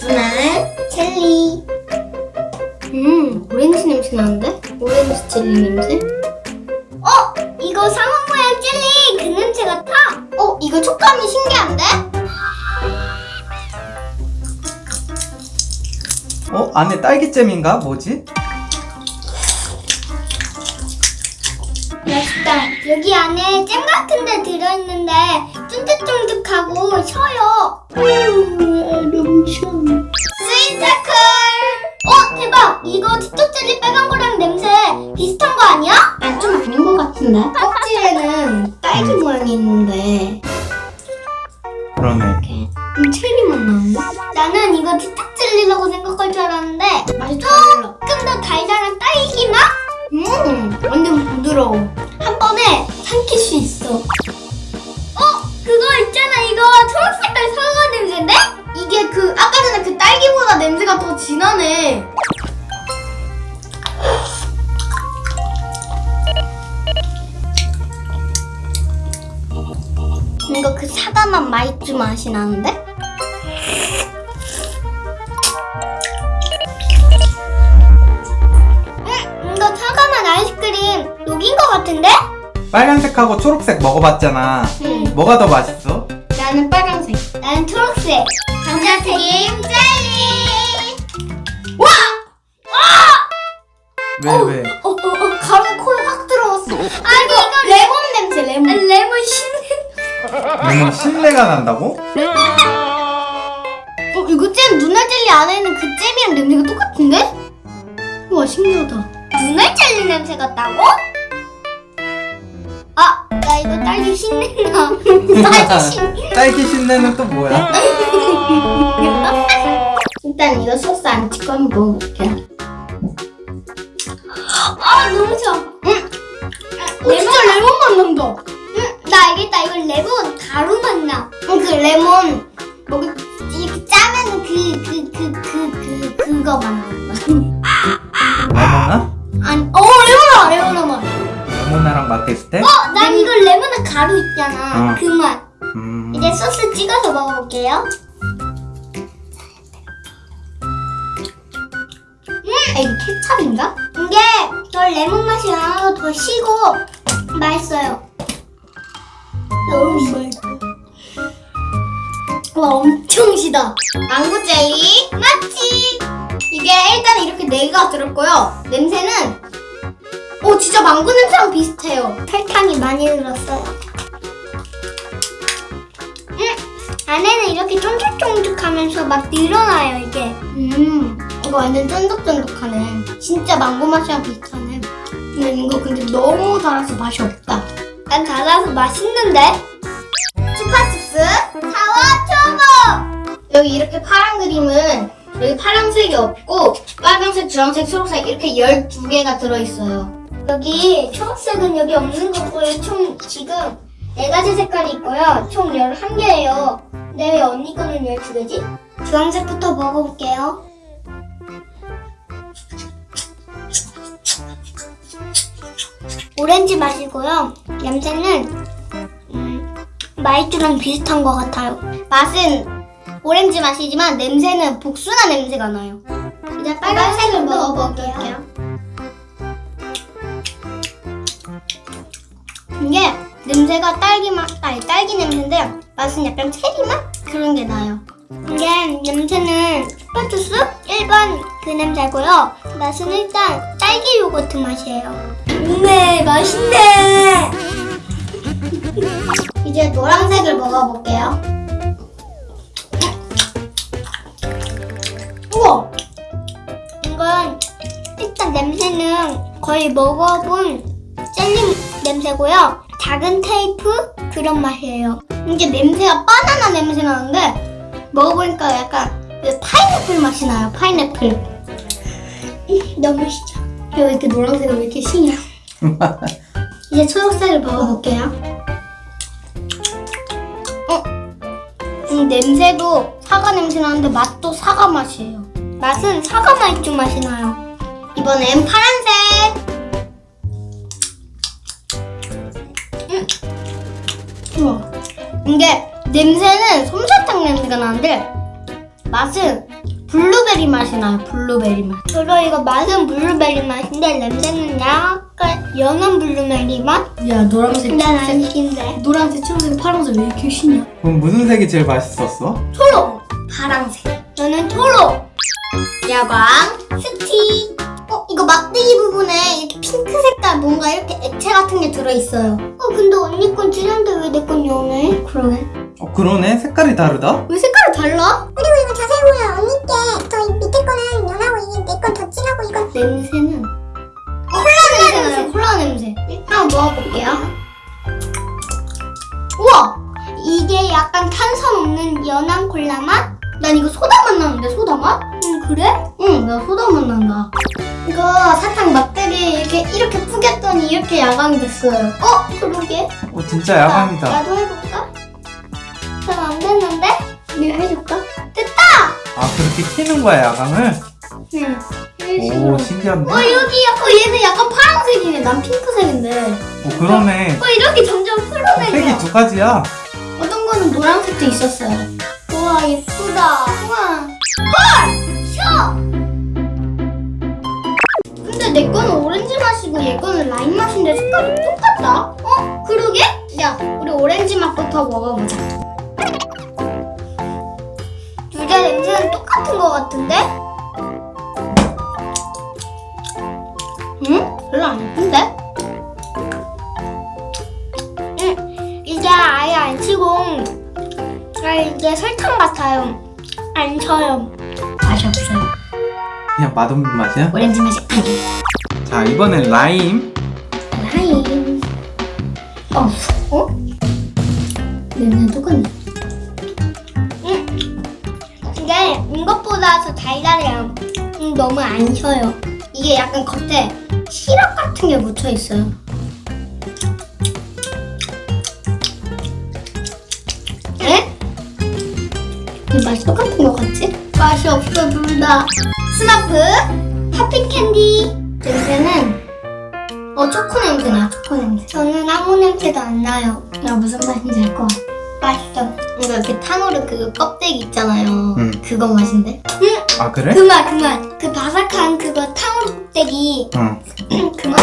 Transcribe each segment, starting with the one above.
누나는 젤리. 음, 오렌지 냄새 나는데? 오렌지 젤리 냄새? 어, 이거 상어 모양 젤리 그 냄새 같아. 어, 이거 촉감이 신기한데? 어? 안에 딸기잼인가? 뭐지? 맛있다. 여기 안에 잼 같은 데 들어있는데 쫀득쫀득하고 셔요. 음, 너무 시원해. 스위트클! 어, 대박! 이거 티톡 젤리 빨간 거랑 냄새 비슷한 거 아니야? 아, 좀 아닌 것 같은데? 껍질에는 딸기 모양이 있는데 그러네 음, 체리 맛 나는데? 나는 이거 티톡 젤리라고 생각할 줄 알았는데 맛이. 조금 더 달달한 딸기 맛? 음, 완전 부드러워. 한 번에 삼킬 수 있어. 어, 그거 있잖아. 이거 초록색깔 사과 냄새인데? 이게 그 아까 전에 그 딸기보다 냄새가 더 진하네. 이거 그 사과맛 마이쮸 맛이 나는데? 응, 이거 사과맛 아이스크림 녹인 것 같은데? 빨간색하고 초록색 먹어봤잖아 응. 뭐가 더 맛있어? 나는 빨간색. 나는 초록색. 감자튀김 젤리. 와! 왜 왜? 어, 어, 어, 가루 코에 확 들어왔어. 아니 이거 레몬 냄새, 레몬. 레몬 신냄새. 레몬 신내가 난다고? 어, 이거 잼 눈알 젤리 안에 있는 그 잼이랑 냄새가 똑같은데? 우와 신기하다. 눈알 젤리 냄새 같다고? 아, 나 이거 딸기 신내나. 딸기 신. 딸기 신내는 또 뭐야? 일단 이거 소스 안 찍고 한번 먹어볼게요. 아 너무 셔. 응. 레몬 진짜 레몬 맛 난다. 응, 나 알겠다. 이거 레몬 가루 맛 나. 응, 그 레몬 먹을 이렇게 짜면 그 그 그 그 그 그, 거맛 난다. 레모나? 아니, 어 레몬아 레몬아 맛. 맛 비슷해? 어, 난 이거 레몬에 가루 있잖아. 어. 그 맛. 음... 이제 소스 찍어서 먹어볼게요. 음, 아, 이거 케찹인가? 이게 더 레몬 맛이 나서 더 시고 맛있어요. 너무 맛있어. 와, 엄청 시다. 망고 젤리 맞지? 이게 일단 이렇게 네 개가 들었고요. 냄새는 오 진짜 망고 냄새랑 비슷해요. 설탕이 많이 들었어요. 음, 안에는 이렇게 쫀득쫀득하면서 막 늘어나요 이게. 음, 이거 완전 쫀득쫀득하네. 진짜 망고 맛이랑 비슷하네. 근데 이거 근데 너무 달아서 맛이 없다. 난 달아서 맛있는데? 추파칩스 사와 초보. 여기 이렇게 파란 그림은 여기 파란색이 없고 빨간색, 주황색, 초록색 이렇게 12개가 들어있어요. 여기 초록색은 여기 없는 거고요. 총 지금 네 가지 색깔이 있고요. 총 11개예요. 근데 왜 언니 거는 12개지? 주황색부터 먹어볼게요. 오렌지 맛이고요. 냄새는 음, 마이쮸랑 비슷한 것 같아요. 맛은 오렌지 맛이지만 냄새는 복숭아 냄새가 나요. 이제 빨간색을 먹어볼게요. 냄새가 딸기 맛, 아니 딸기 냄새인데 맛은 약간 체리 맛 그런 게 나요. 이게 냄새는 슈퍼주스 1번 그 냄새고요. 맛은 일단 딸기 요거트 맛이에요. 네, 맛있네. 이제 노란색을 먹어볼게요. 우와! 이건 일단 냄새는 거의 먹어본 젤리 냄새고요. 작은 테이프 그런 맛이에요. 이게 냄새가 바나나 냄새 나는데 먹어보니까 약간 그 파인애플 맛이 나요. 파인애플. 음, 너무 시죠. 왜 이렇게 노란색은 왜 이렇게 시냐? 이제 초록색을 먹어볼게요. 어? 음, 냄새도 사과 냄새 나는데 맛도 사과 맛이에요. 맛은 사과 맛주 맛이 나요. 이번엔 파란 우와. 이게 냄새는 솜사탕 냄새가 나는데 맛은 블루베리 맛이 나요. 블루베리 맛. 저도 이거 맛은 블루베리 맛인데 냄새는 약간 연한 블루베리 맛? 야 노란색, 난 아니신데. 노란색, 초록색, 파란색 왜 이렇게 신이야? 그럼 무슨 색이 제일 맛있었어? 초록, 파랑색. 저는 초록. 야광, 스틱. 어, 이거 막대기 부분에 이렇게 색깔 뭔가 이렇게 액체 같은 게 들어있어요. 어, 근데 언니 건 진한데 왜 내 건 연해? 그러네. 어 그러네 색깔이 다르다? 왜 색깔이 달라? 그리고 이거 자세히 보면 언니 게더 밑에 거는 연하고 이게 내 건 더 진하고 이건 냄새는 콜라 냄새 나요. 콜라 냄새. 일단 먹어볼게요. 우와! 이게 약간 탄산 없는 연한 콜라 맛? 난 이거 소다 맛 나는데 소다 맛? 응 그래? 응, 나 소다 맛 난다. 이거 사탕 막대기 이렇게 이렇게 뿌겼더니 이렇게 야광이 됐어요. 어? 그러게. 어 진짜 야광이다 나도 해볼까? 잘 안 됐는데? 내가 해줄까? 됐다! 아 그렇게 키는 거야 야광을? 응. 오 신기한데? 어 여기 어 얘는 약간 파란색이네 난 핑크색인데 어 그러네 어 이렇게 점점 풀어내려 색이 두 가지야 어떤 거는 노란색도 있었어요 우와 예쁘다 우와 헐! 내 거는 오렌지 맛이고 얘 거는 라임 맛인데 색깔이 똑같다 어? 그러게? 야 우리 오렌지 맛부터 먹어보자 둘 다 냄새는 똑같은 거 같은데? 응? 별로 안 예쁜데? 응, 이게 아예 안 치고, 아, 이게 설탕 같아요. 안 쳐요. 맛이 없어요. 그냥 맛없는 맛이야? 오렌지 맛이 아니. 자 이번엔 라임 라임. 어, 어? 냄새 똑같네. 응. 이게 이것보다 더 달달해요. 음, 너무 안 셔요. 이게 약간 겉에 시럽 같은 게 묻혀 있어요. 에? 이 맛이 똑같은 것 같지? 맛이 없어 둘 다. 스머프 popping 캔디 냄새는 어 초코 냄새 나 초코 냄새. 저는 아무 냄새도 안 나요. 야 무슨 맛인지 알것 같아. 맛있어. 이거 이렇게 탕후루 그 껍데기 있잖아요. 응. 그거 맛인데? 아 그래? 그 맛, 그 맛. 그 바삭한 그거 탕후루 껍데기. 응그 맛.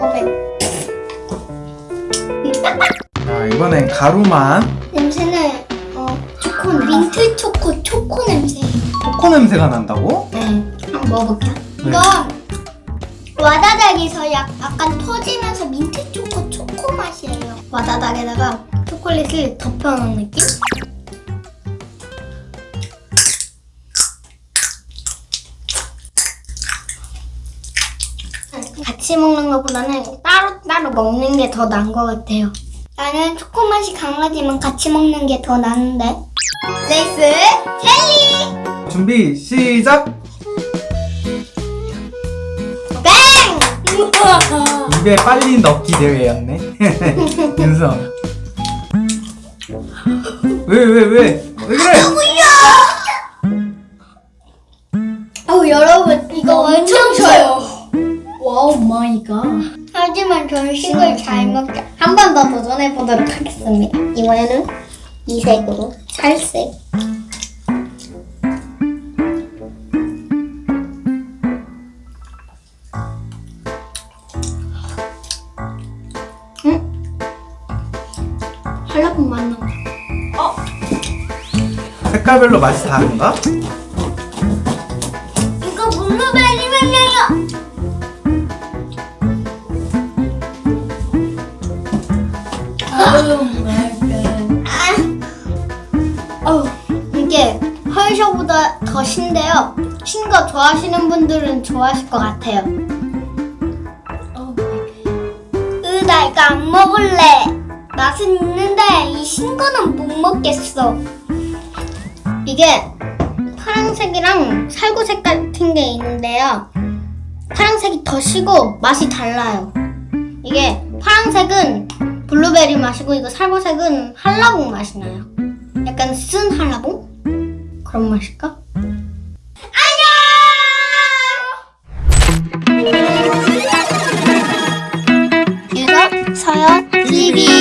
어메. 자 이번엔 가루만 냄새는 어 초코 민트 초코. 초코 냄새가 난다고? 네. 한번 먹어볼게요. 네. 이거 와다닥에서 약, 약간 터지면서 민트 초코 초코 맛이에요. 와다닥에다가 초콜릿을 덮여놓은 느낌? 같이 먹는 것보다는 따로 따로 먹는 게 더 나은 것 같아요. 나는 초코 맛이 강하지만 같이 먹는 게 더 나은데. 레이스 젤리 준비 시작! 뱅! 입에 빨리 넣기 대회였네 윤성 왜왜 왜? 왜 그래? 아우 여러분 이거 엄청 셔요. Wow my god. 하지만 저는 신걸 잘 먹죠. 한 번 더 도전해 보도록 하겠습니다. 이번에는 이 색으로 맛나. 색깔별로 맛이 다른가? 좋아하시는 분들은 좋아하실 것 같아요. 어, 으, 나 이거 안 먹을래. 맛은 있는데 이 신 거는 못 먹겠어. 이게 파란색이랑 살구색 같은 게 있는데요. 파란색이 더 시고 맛이 달라요. 이게 파란색은 블루베리 맛이고 이거 살구색은 한라봉 맛이 나요. 약간 쓴 한라봉? 그런 맛일까? TV